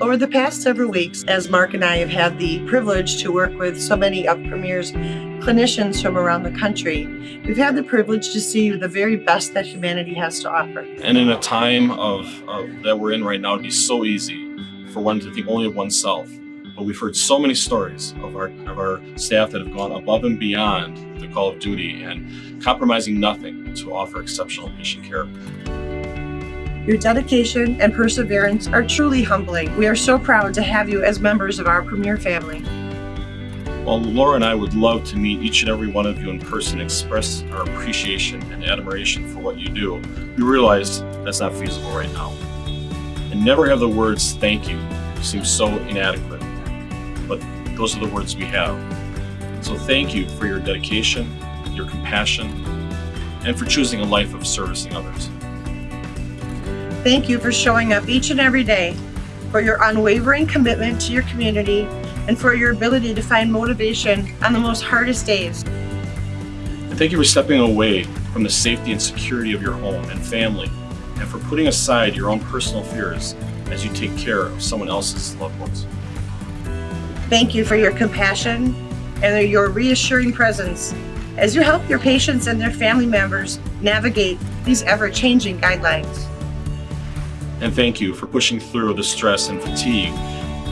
Over the past several weeks, as Mark and I have had the privilege to work with so many of Premier's clinicians from around the country, we've had the privilege to see the very best that humanity has to offer. And in a time of, of that we're in right now, it'd be so easy for one to think only of oneself. But we've heard so many stories of our, of our staff that have gone above and beyond the call of duty and compromising nothing to offer exceptional patient care. Your dedication and perseverance are truly humbling. We are so proud to have you as members of our Premier family. While Laura and I would love to meet each and every one of you in person express our appreciation and admiration for what you do, we realize that's not feasible right now. And never have the words thank you seem so inadequate, but those are the words we have. So thank you for your dedication, your compassion, and for choosing a life of servicing others. Thank you for showing up each and every day, for your unwavering commitment to your community, and for your ability to find motivation on the most hardest days. And thank you for stepping away from the safety and security of your home and family, and for putting aside your own personal fears as you take care of someone else's loved ones. Thank you for your compassion and your reassuring presence as you help your patients and their family members navigate these ever-changing guidelines and thank you for pushing through the stress and fatigue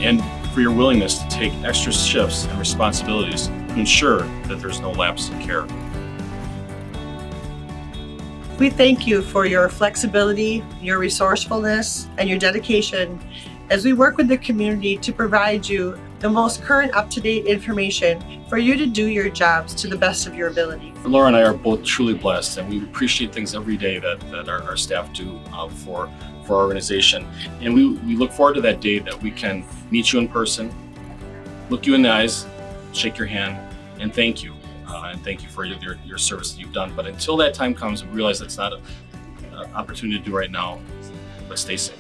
and for your willingness to take extra shifts and responsibilities to ensure that there's no lapse in care. We thank you for your flexibility, your resourcefulness, and your dedication as we work with the community to provide you the most current up-to-date information for you to do your jobs to the best of your ability. Laura and I are both truly blessed and we appreciate things every day that, that our, our staff do uh, for, for our organization. And we, we look forward to that day that we can meet you in person, look you in the eyes, shake your hand, and thank you. Uh, and thank you for your, your service that you've done. But until that time comes, we realize that's not an opportunity to do right now, but stay safe.